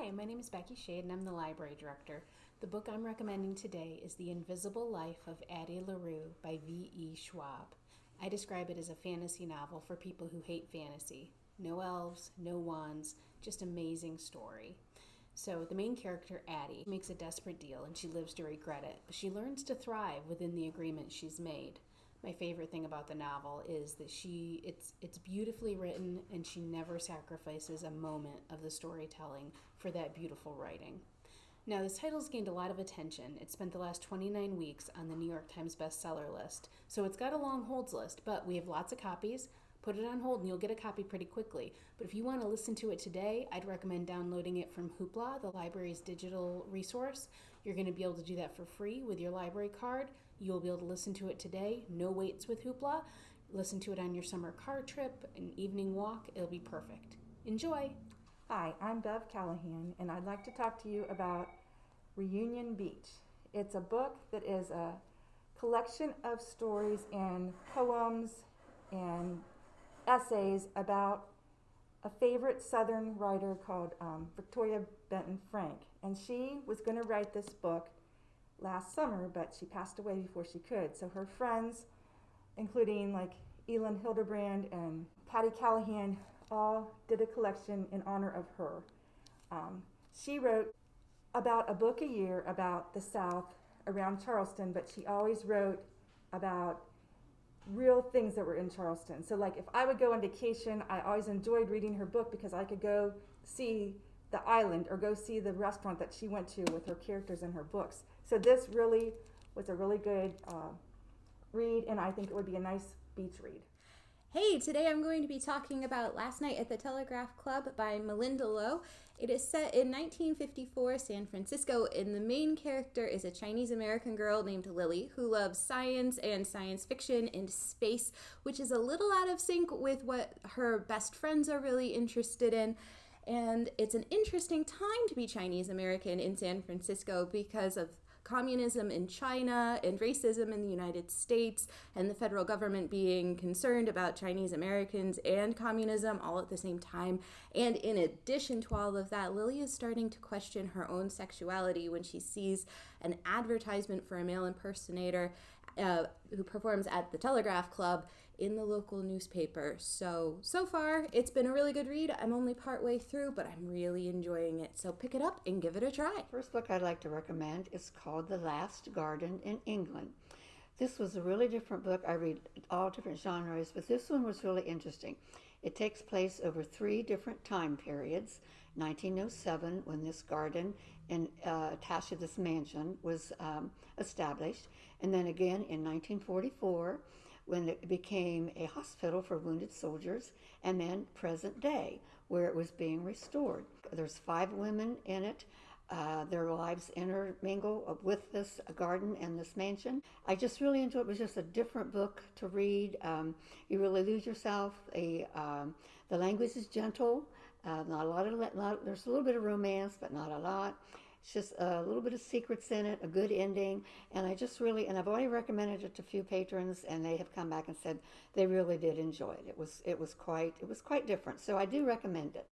Hi, my name is Becky Shade and I'm the library director. The book I'm recommending today is The Invisible Life of Addie LaRue by V.E. Schwab. I describe it as a fantasy novel for people who hate fantasy. No elves, no wands, just amazing story. So the main character, Addie, makes a desperate deal and she lives to regret it, but she learns to thrive within the agreement she's made. My favorite thing about the novel is that she it's it's beautifully written and she never sacrifices a moment of the storytelling for that beautiful writing. Now, this title's gained a lot of attention. It spent the last 29 weeks on the New York Times bestseller list, so it's got a long holds list, but we have lots of copies. Put it on hold and you'll get a copy pretty quickly. But if you want to listen to it today, I'd recommend downloading it from Hoopla, the library's digital resource. You're going to be able to do that for free with your library card. You'll be able to listen to it today, no waits with Hoopla. Listen to it on your summer car trip, an evening walk, it'll be perfect. Enjoy! Hi, I'm Bev Callahan, and I'd like to talk to you about Reunion Beach. It's a book that is a collection of stories and poems and essays about a favorite Southern writer called um, Victoria Benton Frank. And she was going to write this book last summer, but she passed away before she could. So her friends, including like Elin Hilderbrand and Patti Callahan, all did a collection in honor of her. Um, she wrote about a book a year about the South around Charleston, but she always wrote about real things that were in Charleston. So, like if I would go on vacation, I always enjoyed reading her book because I could go see the island or go see the restaurant that she went to with her characters in her books. So, this really was a really good uh, read, and I think it would be a nice beach read. Hey, today I'm going to be talking about Last Night at the Telegraph Club by Malinda Lo. It is set in 1954 San Francisco, and the main character is a Chinese American girl named Lily who loves science and science fiction and space, which is a little out of sync with what her best friends are really interested in. And it's an interesting time to be Chinese American in San Francisco because of communism in China and racism in the United States, and the federal government being concerned about Chinese Americans and communism all at the same time. And in addition to all of that, Lily is starting to question her own sexuality when she sees an advertisement for a male impersonator uh, who performs at the Telegraph Club in the local newspaper. So, so far, it's been a really good read. I'm only partway through, but I'm really enjoying it. So, pick it up and give it a try. First book I'd like to recommend is called The Last Garden in England. This was a really different book. I read all different genres, but this one was really interesting. It takes place over three different time periods 1907, when this garden in, uh, attached to this mansion was um, established, and then again in 1944 when it became a hospital for wounded soldiers, and then present day, where it was being restored. There's five women in it. Uh, their lives intermingle with this garden and this mansion. I just really enjoyed it. It was just a different book to read. Um, you really lose yourself. A, um, the language is gentle. Uh, not a lot of not, there's a little bit of romance, but not a lot. It's just a little bit of secrets in it, a good ending, and I just really and I've already recommended it to a few patrons, and they have come back and said they really did enjoy it. It was it was quite it was quite different, so I do recommend it.